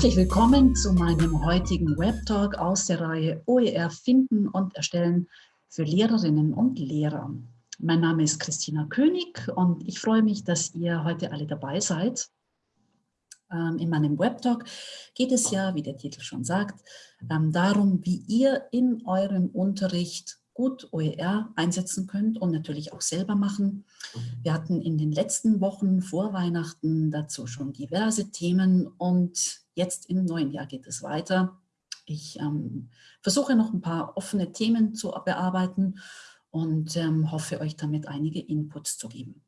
Herzlich willkommen zu meinem heutigen Webtalk aus der Reihe OER Finden und Erstellen für Lehrerinnen und Lehrer. Mein Name ist Christina König und ich freue mich, dass ihr heute alle dabei seid. Ähm, in meinem Webtalk geht es ja, wie der Titel schon sagt, ähm, darum, wie ihr in eurem Unterricht gut OER einsetzen könnt und natürlich auch selber machen. Wir hatten in den letzten Wochen vor Weihnachten dazu schon diverse Themen und jetzt im neuen Jahr geht es weiter. Ich ähm, versuche noch ein paar offene Themen zu bearbeiten und ähm, hoffe euch damit einige Inputs zu geben.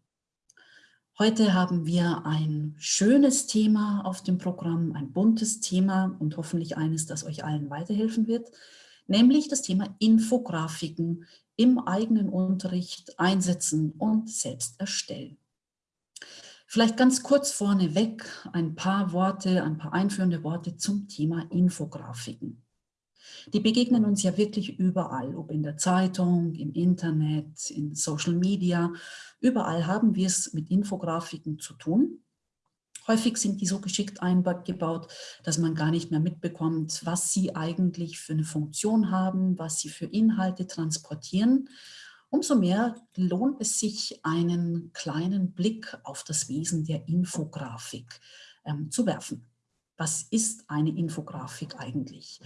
Heute haben wir ein schönes Thema auf dem Programm, ein buntes Thema und hoffentlich eines, das euch allen weiterhelfen wird, nämlich das Thema Infografiken im eigenen Unterricht einsetzen und selbst erstellen. Vielleicht ganz kurz vorneweg ein paar Worte, ein paar einführende Worte zum Thema Infografiken. Die begegnen uns ja wirklich überall, ob in der Zeitung, im Internet, in Social Media. Überall haben wir es mit Infografiken zu tun. Häufig sind die so geschickt eingebaut, dass man gar nicht mehr mitbekommt, was sie eigentlich für eine Funktion haben, was sie für Inhalte transportieren. Umso mehr lohnt es sich, einen kleinen Blick auf das Wesen der Infografik ähm, zu werfen. Was ist eine Infografik eigentlich?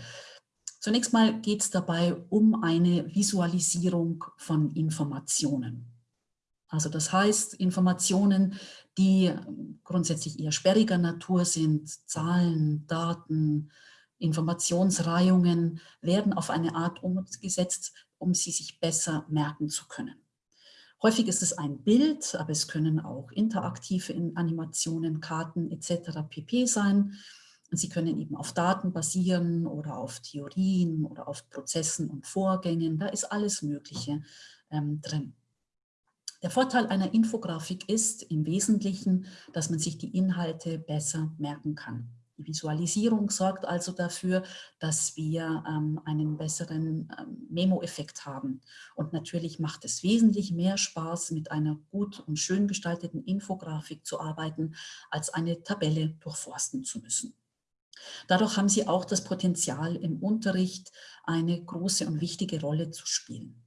Zunächst mal geht es dabei um eine Visualisierung von Informationen. Also das heißt, Informationen, die grundsätzlich eher sperriger Natur sind, Zahlen, Daten, Informationsreihungen, werden auf eine Art umgesetzt, um sie sich besser merken zu können. Häufig ist es ein Bild, aber es können auch interaktive Animationen, Karten etc. pp. sein. Sie können eben auf Daten basieren oder auf Theorien oder auf Prozessen und Vorgängen. Da ist alles Mögliche ähm, drin. Der Vorteil einer Infografik ist im Wesentlichen, dass man sich die Inhalte besser merken kann. Die Visualisierung sorgt also dafür, dass wir ähm, einen besseren ähm, Memo-Effekt haben. Und natürlich macht es wesentlich mehr Spaß, mit einer gut und schön gestalteten Infografik zu arbeiten, als eine Tabelle durchforsten zu müssen. Dadurch haben sie auch das Potenzial, im Unterricht eine große und wichtige Rolle zu spielen.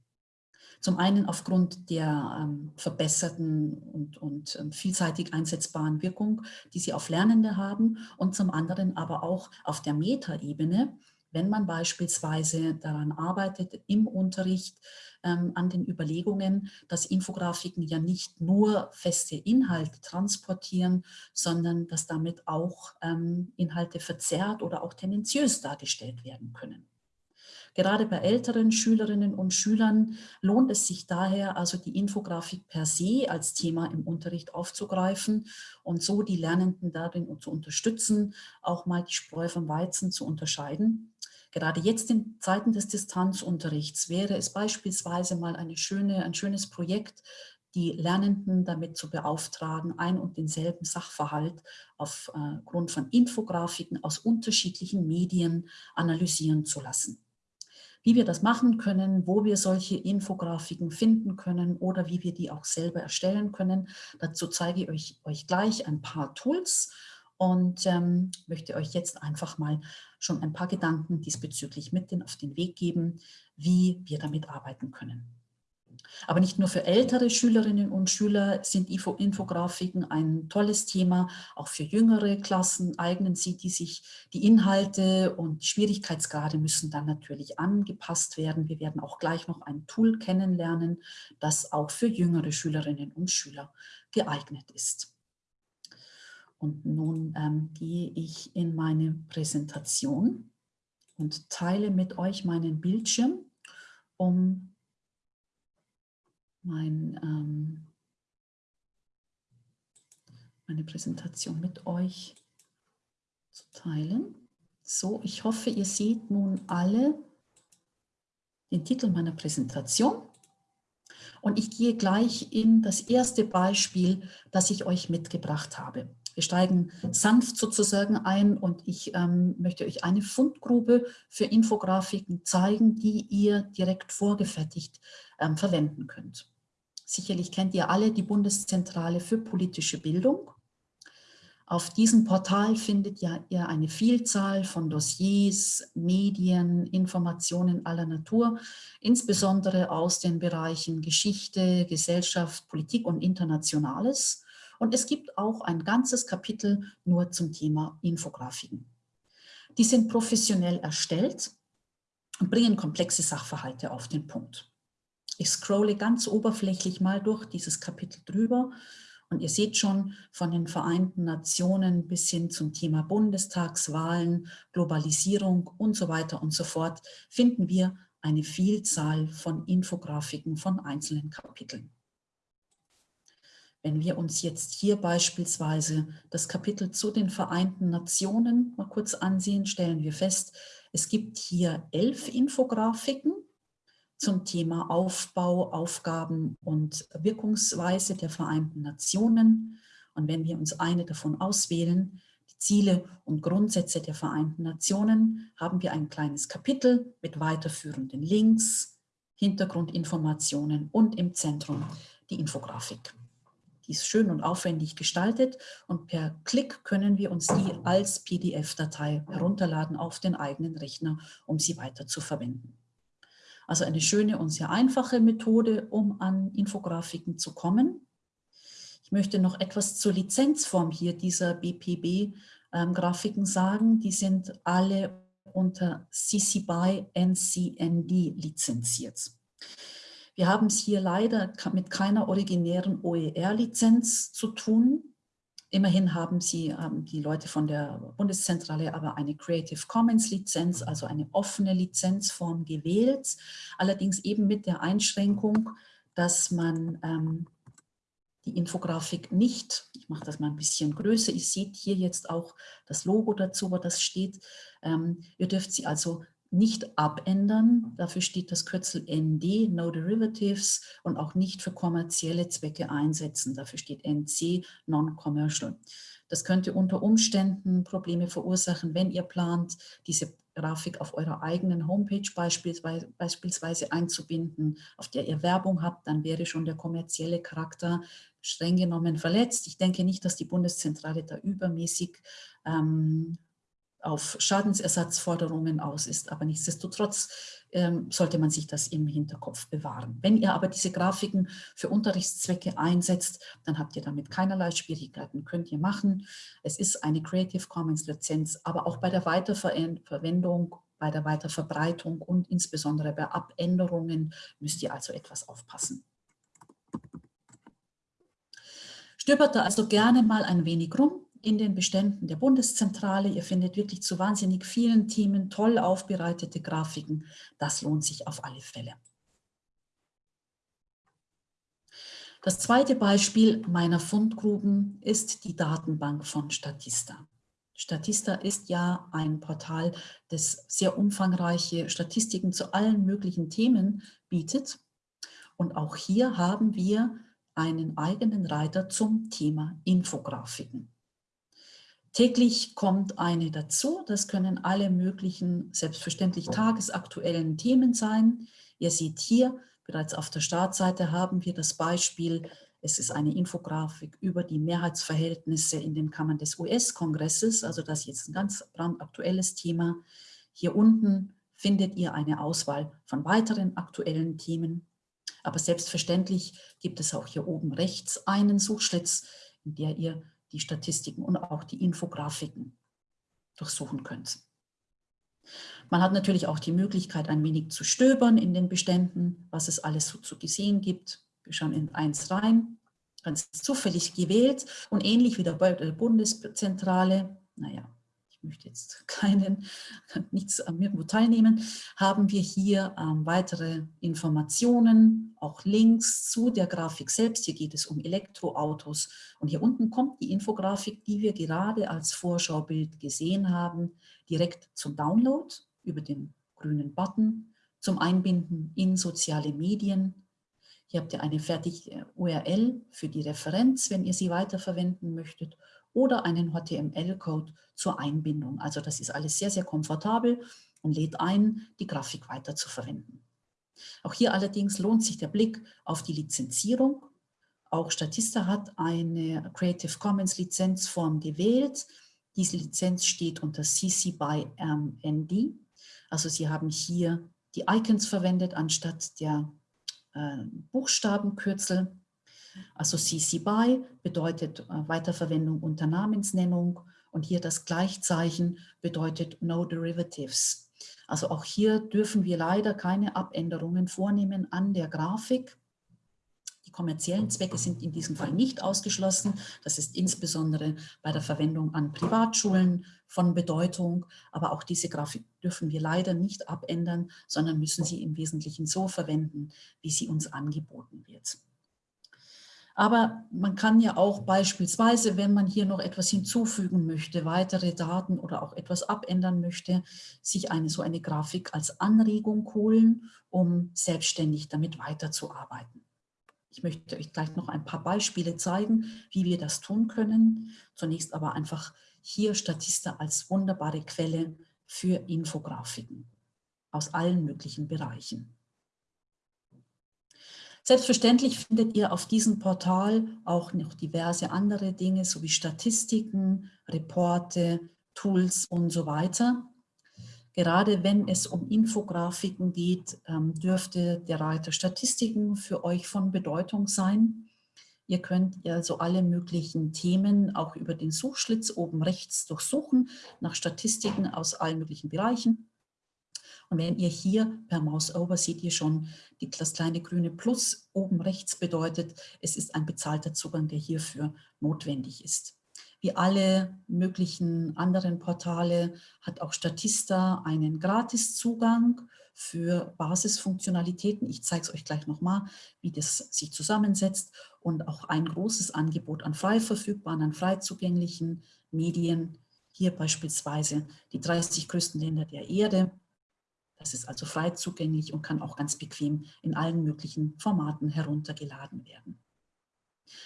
Zum einen aufgrund der ähm, verbesserten und, und ähm, vielseitig einsetzbaren Wirkung, die sie auf Lernende haben und zum anderen aber auch auf der Metaebene, wenn man beispielsweise daran arbeitet, im Unterricht ähm, an den Überlegungen, dass Infografiken ja nicht nur feste Inhalte transportieren, sondern dass damit auch ähm, Inhalte verzerrt oder auch tendenziös dargestellt werden können. Gerade bei älteren Schülerinnen und Schülern lohnt es sich daher, also die Infografik per se als Thema im Unterricht aufzugreifen und so die Lernenden darin zu unterstützen, auch mal die Spreu vom Weizen zu unterscheiden Gerade jetzt in Zeiten des Distanzunterrichts wäre es beispielsweise mal eine schöne, ein schönes Projekt, die Lernenden damit zu beauftragen, ein und denselben Sachverhalt aufgrund von Infografiken aus unterschiedlichen Medien analysieren zu lassen. Wie wir das machen können, wo wir solche Infografiken finden können oder wie wir die auch selber erstellen können, dazu zeige ich euch, euch gleich ein paar Tools und ähm, möchte euch jetzt einfach mal schon ein paar Gedanken diesbezüglich mit auf den Weg geben, wie wir damit arbeiten können. Aber nicht nur für ältere Schülerinnen und Schüler sind Infografiken ein tolles Thema, auch für jüngere Klassen eignen sie die sich. Die Inhalte und Schwierigkeitsgrade müssen dann natürlich angepasst werden. Wir werden auch gleich noch ein Tool kennenlernen, das auch für jüngere Schülerinnen und Schüler geeignet ist. Und nun ähm, gehe ich in meine Präsentation und teile mit euch meinen Bildschirm, um mein, ähm, meine Präsentation mit euch zu teilen. So, ich hoffe, ihr seht nun alle den Titel meiner Präsentation. Und ich gehe gleich in das erste Beispiel, das ich euch mitgebracht habe. Wir steigen sanft sozusagen ein und ich ähm, möchte euch eine Fundgrube für Infografiken zeigen, die ihr direkt vorgefertigt ähm, verwenden könnt. Sicherlich kennt ihr alle die Bundeszentrale für politische Bildung. Auf diesem Portal findet ihr eine Vielzahl von Dossiers, Medien, Informationen aller Natur, insbesondere aus den Bereichen Geschichte, Gesellschaft, Politik und Internationales. Und es gibt auch ein ganzes Kapitel nur zum Thema Infografiken. Die sind professionell erstellt und bringen komplexe Sachverhalte auf den Punkt. Ich scrolle ganz oberflächlich mal durch dieses Kapitel drüber und ihr seht schon von den Vereinten Nationen bis hin zum Thema Bundestagswahlen, Globalisierung und so weiter und so fort, finden wir eine Vielzahl von Infografiken von einzelnen Kapiteln. Wenn wir uns jetzt hier beispielsweise das Kapitel zu den Vereinten Nationen mal kurz ansehen, stellen wir fest, es gibt hier elf Infografiken zum Thema Aufbau, Aufgaben und Wirkungsweise der Vereinten Nationen. Und wenn wir uns eine davon auswählen, die Ziele und Grundsätze der Vereinten Nationen, haben wir ein kleines Kapitel mit weiterführenden Links, Hintergrundinformationen und im Zentrum die Infografik. Die ist schön und aufwendig gestaltet und per Klick können wir uns die als PDF-Datei herunterladen auf den eigenen Rechner, um sie weiter zu verwenden. Also eine schöne und sehr einfache Methode, um an Infografiken zu kommen. Ich möchte noch etwas zur Lizenzform hier dieser BPB-Grafiken ähm, sagen. Die sind alle unter CC BY NCND lizenziert. Wir haben es hier leider mit keiner originären OER-Lizenz zu tun. Immerhin haben sie, ähm, die Leute von der Bundeszentrale aber eine Creative Commons Lizenz, also eine offene Lizenzform gewählt, allerdings eben mit der Einschränkung, dass man ähm, die Infografik nicht, ich mache das mal ein bisschen größer, ihr seht hier jetzt auch das Logo dazu, wo das steht, ähm, ihr dürft sie also nicht abändern. Dafür steht das Kürzel ND, No Derivatives, und auch nicht für kommerzielle Zwecke einsetzen. Dafür steht NC, Non-Commercial. Das könnte unter Umständen Probleme verursachen, wenn ihr plant, diese Grafik auf eurer eigenen Homepage beispielsweise, einzubinden, auf der ihr Werbung habt, dann wäre schon der kommerzielle Charakter streng genommen verletzt. Ich denke nicht, dass die Bundeszentrale da übermäßig ähm, auf Schadensersatzforderungen aus ist. Aber nichtsdestotrotz ähm, sollte man sich das im Hinterkopf bewahren. Wenn ihr aber diese Grafiken für Unterrichtszwecke einsetzt, dann habt ihr damit keinerlei Schwierigkeiten, könnt ihr machen. Es ist eine Creative Commons Lizenz, aber auch bei der Weiterverwendung, bei der Weiterverbreitung und insbesondere bei Abänderungen müsst ihr also etwas aufpassen. Stöbert da also gerne mal ein wenig rum, in den Beständen der Bundeszentrale. Ihr findet wirklich zu wahnsinnig vielen Themen toll aufbereitete Grafiken. Das lohnt sich auf alle Fälle. Das zweite Beispiel meiner Fundgruben ist die Datenbank von Statista. Statista ist ja ein Portal, das sehr umfangreiche Statistiken zu allen möglichen Themen bietet. Und auch hier haben wir einen eigenen Reiter zum Thema Infografiken. Täglich kommt eine dazu. Das können alle möglichen, selbstverständlich tagesaktuellen Themen sein. Ihr seht hier, bereits auf der Startseite haben wir das Beispiel, es ist eine Infografik über die Mehrheitsverhältnisse in den Kammern des US-Kongresses, also das ist jetzt ein ganz brandaktuelles Thema. Hier unten findet ihr eine Auswahl von weiteren aktuellen Themen. Aber selbstverständlich gibt es auch hier oben rechts einen Suchschlitz, in der ihr die Statistiken und auch die Infografiken durchsuchen könnt. Man hat natürlich auch die Möglichkeit, ein wenig zu stöbern in den Beständen, was es alles so zu gesehen gibt. Wir schauen in eins rein, ganz zufällig gewählt und ähnlich wie der Bundeszentrale, naja, ich möchte jetzt keinen, nichts am irgendwo teilnehmen, haben wir hier ähm, weitere Informationen, auch Links zu der Grafik selbst. Hier geht es um Elektroautos und hier unten kommt die Infografik, die wir gerade als Vorschaubild gesehen haben, direkt zum Download über den grünen Button, zum Einbinden in soziale Medien. Hier habt ihr eine fertige URL für die Referenz, wenn ihr sie weiterverwenden möchtet oder einen HTML-Code zur Einbindung. Also das ist alles sehr, sehr komfortabel und lädt ein, die Grafik weiter zu verwenden. Auch hier allerdings lohnt sich der Blick auf die Lizenzierung. Auch Statista hat eine Creative Commons Lizenzform gewählt. Diese Lizenz steht unter CC by MND. Also Sie haben hier die Icons verwendet anstatt der äh, Buchstabenkürzel. Also CC BY bedeutet äh, Weiterverwendung unter Namensnennung und hier das Gleichzeichen bedeutet No Derivatives. Also auch hier dürfen wir leider keine Abänderungen vornehmen an der Grafik. Die kommerziellen Zwecke sind in diesem Fall nicht ausgeschlossen. Das ist insbesondere bei der Verwendung an Privatschulen von Bedeutung. Aber auch diese Grafik dürfen wir leider nicht abändern, sondern müssen sie im Wesentlichen so verwenden, wie sie uns angeboten wird. Aber man kann ja auch beispielsweise, wenn man hier noch etwas hinzufügen möchte, weitere Daten oder auch etwas abändern möchte, sich eine so eine Grafik als Anregung holen, um selbstständig damit weiterzuarbeiten. Ich möchte euch gleich noch ein paar Beispiele zeigen, wie wir das tun können. Zunächst aber einfach hier Statista als wunderbare Quelle für Infografiken aus allen möglichen Bereichen. Selbstverständlich findet ihr auf diesem Portal auch noch diverse andere Dinge, sowie Statistiken, Reporte, Tools und so weiter. Gerade wenn es um Infografiken geht, ähm, dürfte der Reiter Statistiken für euch von Bedeutung sein. Ihr könnt also alle möglichen Themen auch über den Suchschlitz oben rechts durchsuchen, nach Statistiken aus allen möglichen Bereichen. Und wenn ihr hier per Mouse over seht ihr schon, die, das kleine grüne Plus oben rechts bedeutet, es ist ein bezahlter Zugang, der hierfür notwendig ist. Wie alle möglichen anderen Portale hat auch Statista einen Gratiszugang für Basisfunktionalitäten. Ich zeige es euch gleich nochmal, wie das sich zusammensetzt und auch ein großes Angebot an frei verfügbaren, an frei zugänglichen Medien. Hier beispielsweise die 30 größten Länder der Erde, das ist also frei zugänglich und kann auch ganz bequem in allen möglichen Formaten heruntergeladen werden.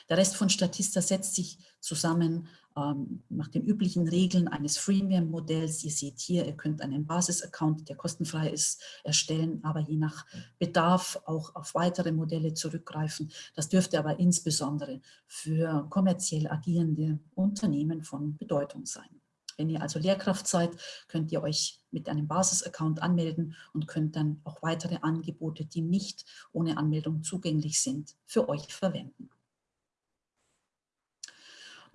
Der Rest von Statista setzt sich zusammen ähm, nach den üblichen Regeln eines Freemium-Modells. Ihr seht hier, ihr könnt einen Basis-Account, der kostenfrei ist, erstellen, aber je nach Bedarf auch auf weitere Modelle zurückgreifen. Das dürfte aber insbesondere für kommerziell agierende Unternehmen von Bedeutung sein. Wenn ihr also Lehrkraft seid, könnt ihr euch mit einem Basis-Account anmelden und könnt dann auch weitere Angebote, die nicht ohne Anmeldung zugänglich sind, für euch verwenden.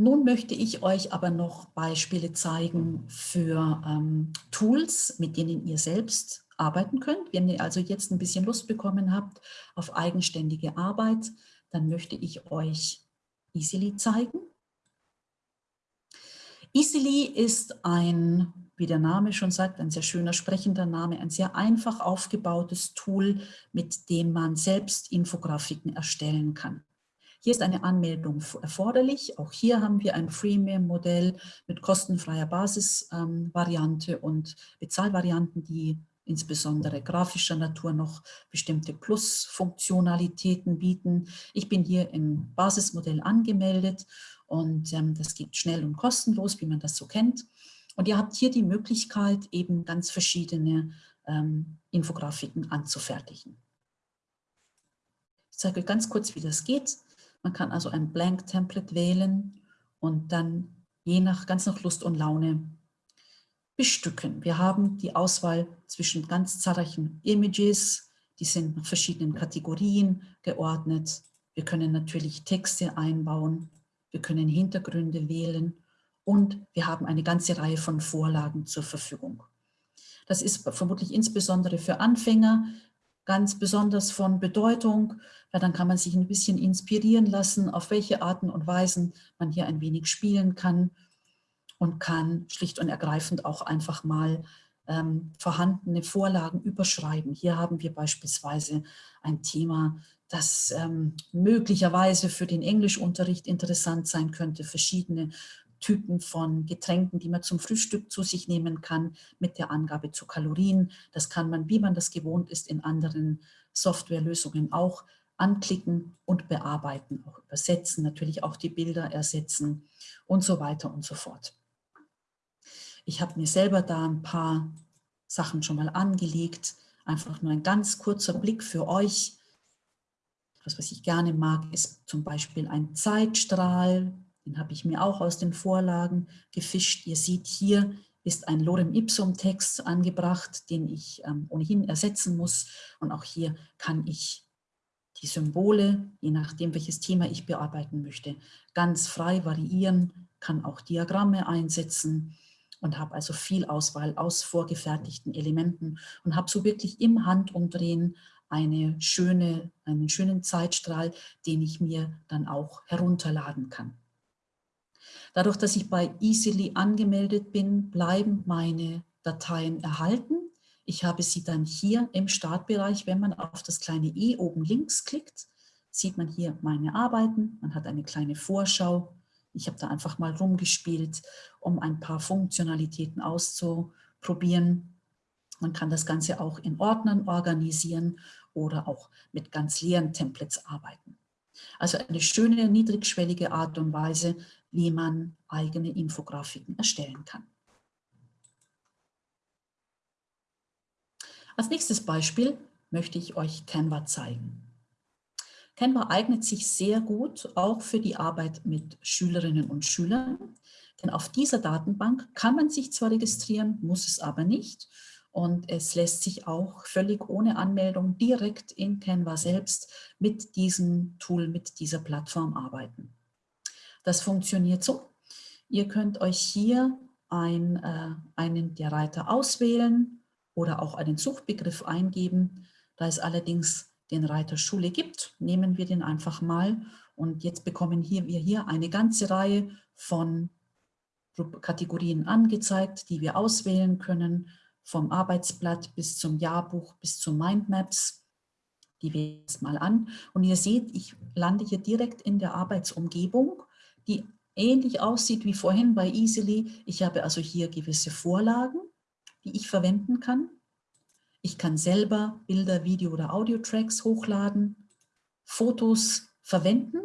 Nun möchte ich euch aber noch Beispiele zeigen für ähm, Tools, mit denen ihr selbst arbeiten könnt. Wenn ihr also jetzt ein bisschen Lust bekommen habt auf eigenständige Arbeit, dann möchte ich euch Easily zeigen. Easily ist ein, wie der Name schon sagt, ein sehr schöner sprechender Name, ein sehr einfach aufgebautes Tool, mit dem man selbst Infografiken erstellen kann. Hier ist eine Anmeldung erforderlich. Auch hier haben wir ein Freemium-Modell mit kostenfreier Basisvariante ähm, und Bezahlvarianten, die insbesondere grafischer Natur noch bestimmte Plus-Funktionalitäten bieten. Ich bin hier im Basismodell angemeldet und ähm, das geht schnell und kostenlos, wie man das so kennt. Und ihr habt hier die Möglichkeit, eben ganz verschiedene ähm, Infografiken anzufertigen. Ich zeige euch ganz kurz, wie das geht. Man kann also ein Blank Template wählen und dann je nach, ganz nach Lust und Laune bestücken. Wir haben die Auswahl zwischen ganz zahlreichen Images, die sind nach verschiedenen Kategorien geordnet. Wir können natürlich Texte einbauen wir können Hintergründe wählen und wir haben eine ganze Reihe von Vorlagen zur Verfügung. Das ist vermutlich insbesondere für Anfänger ganz besonders von Bedeutung, weil dann kann man sich ein bisschen inspirieren lassen, auf welche Arten und Weisen man hier ein wenig spielen kann und kann schlicht und ergreifend auch einfach mal ähm, vorhandene Vorlagen überschreiben. Hier haben wir beispielsweise ein Thema das ähm, möglicherweise für den Englischunterricht interessant sein könnte, verschiedene Typen von Getränken, die man zum Frühstück zu sich nehmen kann, mit der Angabe zu Kalorien. Das kann man, wie man das gewohnt ist, in anderen Softwarelösungen auch anklicken und bearbeiten, auch übersetzen, natürlich auch die Bilder ersetzen und so weiter und so fort. Ich habe mir selber da ein paar Sachen schon mal angelegt, einfach nur ein ganz kurzer Blick für euch, Was, was ich gerne mag, ist zum Beispiel ein Zeitstrahl. Den habe ich mir auch aus den Vorlagen gefischt. Ihr seht hier ist ein Lorem Ipsum Text angebracht, den ich ähm, ohnehin ersetzen muss. Und auch hier kann ich die Symbole, je nachdem welches Thema ich bearbeiten möchte, ganz frei variieren, kann auch Diagramme einsetzen und habe also viel Auswahl aus vorgefertigten Elementen und habe so wirklich im Handumdrehen eine schöne, einen schönen Zeitstrahl, den ich mir dann auch herunterladen kann. Dadurch, dass ich bei Easily angemeldet bin, bleiben meine Dateien erhalten. Ich habe sie dann hier im Startbereich, wenn man auf das kleine i oben links klickt, sieht man hier meine Arbeiten. Man hat eine kleine Vorschau. Ich habe da einfach mal rumgespielt, um ein paar Funktionalitäten auszuprobieren. Man kann das Ganze auch in Ordnern organisieren oder auch mit ganz leeren Templates arbeiten. Also eine schöne, niedrigschwellige Art und Weise, wie man eigene Infografiken erstellen kann. Als nächstes Beispiel möchte ich euch Canva zeigen. Canva eignet sich sehr gut auch für die Arbeit mit Schülerinnen und Schülern, denn auf dieser Datenbank kann man sich zwar registrieren, muss es aber nicht und es lässt sich auch völlig ohne Anmeldung direkt in Canva selbst mit diesem Tool, mit dieser Plattform arbeiten. Das funktioniert so. Ihr könnt euch hier ein, äh, einen der Reiter auswählen oder auch einen Suchbegriff eingeben. Da es allerdings den Reiter Schule gibt, nehmen wir den einfach mal. Und jetzt bekommen hier, wir hier eine ganze Reihe von Kategorien angezeigt, die wir auswählen können vom Arbeitsblatt bis zum Jahrbuch bis zu Mindmaps. Die wähle ich mal an. Und ihr seht, ich lande hier direkt in der Arbeitsumgebung, die ähnlich aussieht wie vorhin bei Easily. Ich habe also hier gewisse Vorlagen, die ich verwenden kann. Ich kann selber Bilder, Video- oder Audio-Tracks hochladen, Fotos verwenden,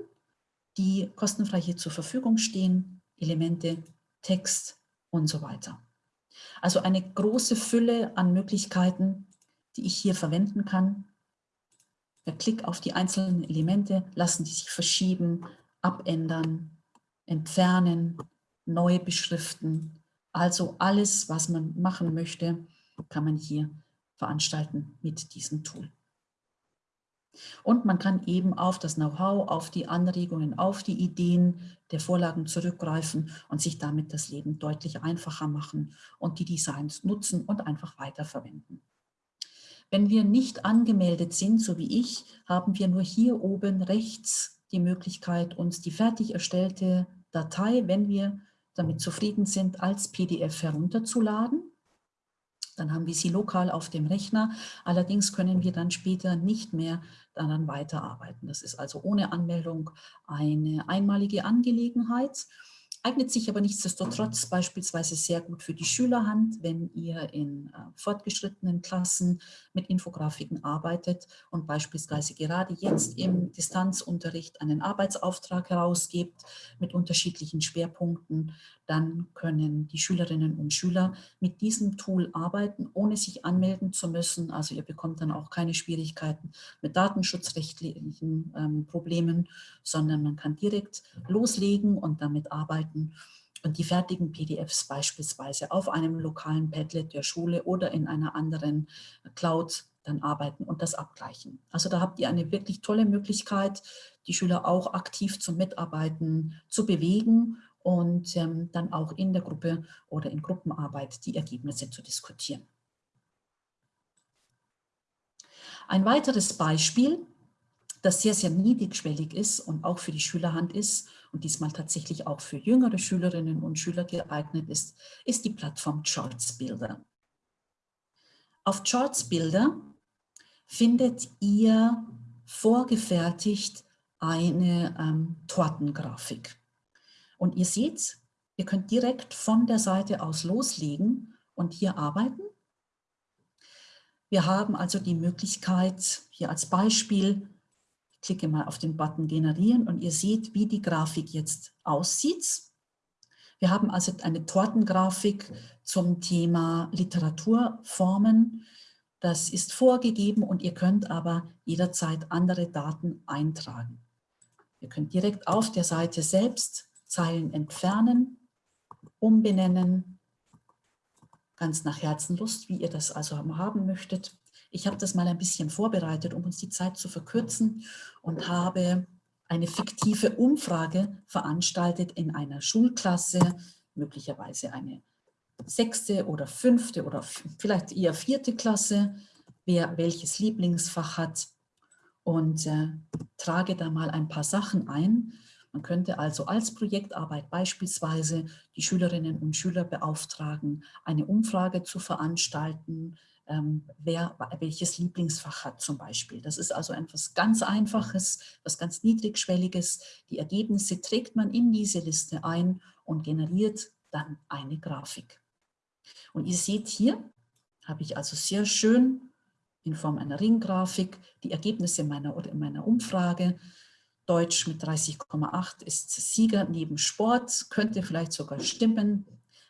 die kostenfrei hier zur Verfügung stehen, Elemente, Text und so weiter. Also eine große Fülle an Möglichkeiten, die ich hier verwenden kann. Per Klick auf die einzelnen Elemente lassen die sich verschieben, abändern, entfernen, neu beschriften. Also alles, was man machen möchte, kann man hier veranstalten mit diesem Tool. Und man kann eben auf das Know-how, auf die Anregungen, auf die Ideen der Vorlagen zurückgreifen und sich damit das Leben deutlich einfacher machen und die Designs nutzen und einfach weiterverwenden. Wenn wir nicht angemeldet sind, so wie ich, haben wir nur hier oben rechts die Möglichkeit, uns die fertig erstellte Datei, wenn wir damit zufrieden sind, als PDF herunterzuladen dann haben wir sie lokal auf dem Rechner. Allerdings können wir dann später nicht mehr daran weiterarbeiten. Das ist also ohne Anmeldung eine einmalige Angelegenheit eignet sich aber nichtsdestotrotz beispielsweise sehr gut für die Schülerhand, wenn ihr in äh, fortgeschrittenen Klassen mit Infografiken arbeitet und beispielsweise gerade jetzt im Distanzunterricht einen Arbeitsauftrag herausgebt mit unterschiedlichen Schwerpunkten, dann können die Schülerinnen und Schüler mit diesem Tool arbeiten, ohne sich anmelden zu müssen. Also ihr bekommt dann auch keine Schwierigkeiten mit datenschutzrechtlichen ähm, Problemen, sondern man kann direkt loslegen und damit arbeiten und die fertigen PDFs beispielsweise auf einem lokalen Padlet der Schule oder in einer anderen Cloud dann arbeiten und das abgleichen. Also da habt ihr eine wirklich tolle Möglichkeit, die Schüler auch aktiv zum Mitarbeiten zu bewegen und ähm, dann auch in der Gruppe oder in Gruppenarbeit die Ergebnisse zu diskutieren. Ein weiteres Beispiel das sehr, sehr niedrigschwellig ist und auch für die Schülerhand ist und diesmal tatsächlich auch für jüngere Schülerinnen und Schüler geeignet ist, ist die Plattform Charts Builder. Auf Charts Builder findet ihr vorgefertigt eine ähm, Tortengrafik. Und ihr seht, ihr könnt direkt von der Seite aus loslegen und hier arbeiten. Wir haben also die Möglichkeit, hier als Beispiel klicke mal auf den Button Generieren und ihr seht, wie die Grafik jetzt aussieht. Wir haben also eine Tortengrafik zum Thema Literaturformen. Das ist vorgegeben und ihr könnt aber jederzeit andere Daten eintragen. Ihr könnt direkt auf der Seite selbst Zeilen entfernen, umbenennen, ganz nach Herzenlust, wie ihr das also haben möchtet. Ich habe das mal ein bisschen vorbereitet, um uns die Zeit zu verkürzen und habe eine fiktive Umfrage veranstaltet in einer Schulklasse, möglicherweise eine sechste oder fünfte oder vielleicht eher vierte Klasse, wer welches Lieblingsfach hat und äh, trage da mal ein paar Sachen ein. Man könnte also als Projektarbeit beispielsweise die Schülerinnen und Schüler beauftragen, eine Umfrage zu veranstalten, ähm, wer welches Lieblingsfach hat zum Beispiel. Das ist also etwas ganz Einfaches, was ganz Niedrigschwelliges. Die Ergebnisse trägt man in diese Liste ein und generiert dann eine Grafik. Und ihr seht hier, habe ich also sehr schön in Form einer Ringgrafik die Ergebnisse meiner, meiner Umfrage. Deutsch mit 30,8 ist Sieger neben Sport, könnte vielleicht sogar stimmen,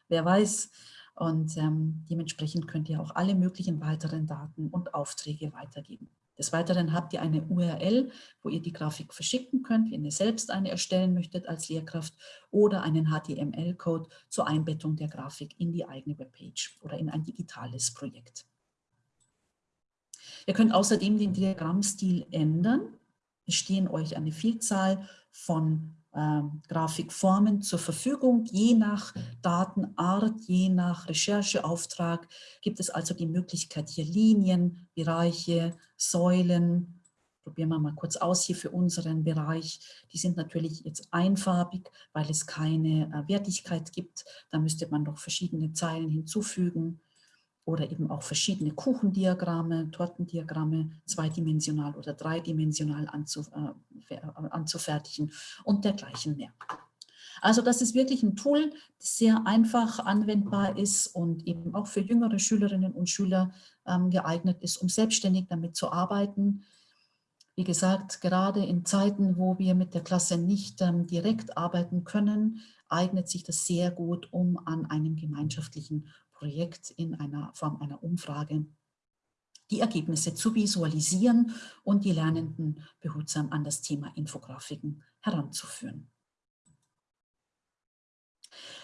wer weiß. Und ähm, dementsprechend könnt ihr auch alle möglichen weiteren Daten und Aufträge weitergeben. Des Weiteren habt ihr eine URL, wo ihr die Grafik verschicken könnt, wenn ihr selbst eine erstellen möchtet als Lehrkraft oder einen HTML-Code zur Einbettung der Grafik in die eigene Webpage oder in ein digitales Projekt. Ihr könnt außerdem den Diagrammstil ändern. Stehen euch eine Vielzahl von ähm, Grafikformen zur Verfügung. Je nach Datenart, je nach Rechercheauftrag gibt es also die Möglichkeit, hier Linien, Bereiche, Säulen, probieren wir mal kurz aus hier für unseren Bereich. Die sind natürlich jetzt einfarbig, weil es keine äh, Wertigkeit gibt. Da müsste man noch verschiedene Zeilen hinzufügen oder eben auch verschiedene Kuchendiagramme, Tortendiagramme zweidimensional oder dreidimensional äh, anzufertigen und dergleichen mehr. Also das ist wirklich ein Tool, das sehr einfach anwendbar ist und eben auch für jüngere Schülerinnen und Schüler ähm, geeignet ist, um selbstständig damit zu arbeiten. Wie gesagt, gerade in Zeiten, wo wir mit der Klasse nicht ähm, direkt arbeiten können, eignet sich das sehr gut, um an einem gemeinschaftlichen Projekt in einer Form einer Umfrage die Ergebnisse zu visualisieren und die Lernenden behutsam an das Thema Infografiken heranzuführen.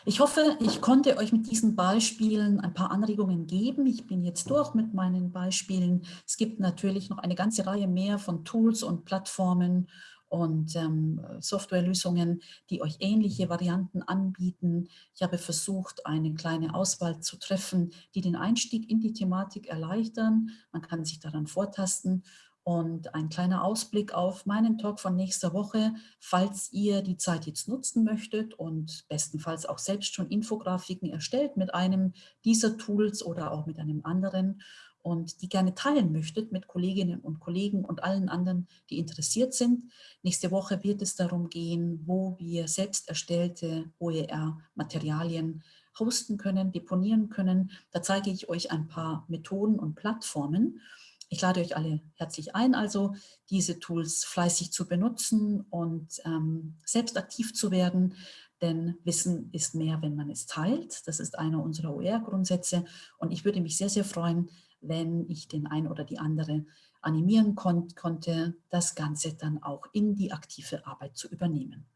Ich hoffe, ich konnte euch mit diesen Beispielen ein paar Anregungen geben. Ich bin jetzt durch mit meinen Beispielen. Es gibt natürlich noch eine ganze Reihe mehr von Tools und Plattformen und ähm, Softwarelösungen, die euch ähnliche Varianten anbieten. Ich habe versucht, eine kleine Auswahl zu treffen, die den Einstieg in die Thematik erleichtern. Man kann sich daran vortasten und ein kleiner Ausblick auf meinen Talk von nächster Woche, falls ihr die Zeit jetzt nutzen möchtet und bestenfalls auch selbst schon Infografiken erstellt mit einem dieser Tools oder auch mit einem anderen und die gerne teilen möchtet mit Kolleginnen und Kollegen und allen anderen, die interessiert sind. Nächste Woche wird es darum gehen, wo wir selbst erstellte OER-Materialien hosten können, deponieren können. Da zeige ich euch ein paar Methoden und Plattformen. Ich lade euch alle herzlich ein, also diese Tools fleißig zu benutzen und ähm, selbst aktiv zu werden, denn Wissen ist mehr, wenn man es teilt. Das ist einer unserer OER-Grundsätze und ich würde mich sehr, sehr freuen, wenn ich den einen oder die andere animieren kon konnte, das Ganze dann auch in die aktive Arbeit zu übernehmen.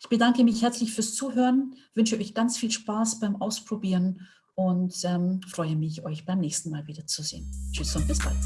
Ich bedanke mich herzlich fürs Zuhören, wünsche euch ganz viel Spaß beim Ausprobieren und ähm, freue mich, euch beim nächsten Mal wiederzusehen. Tschüss und bis bald.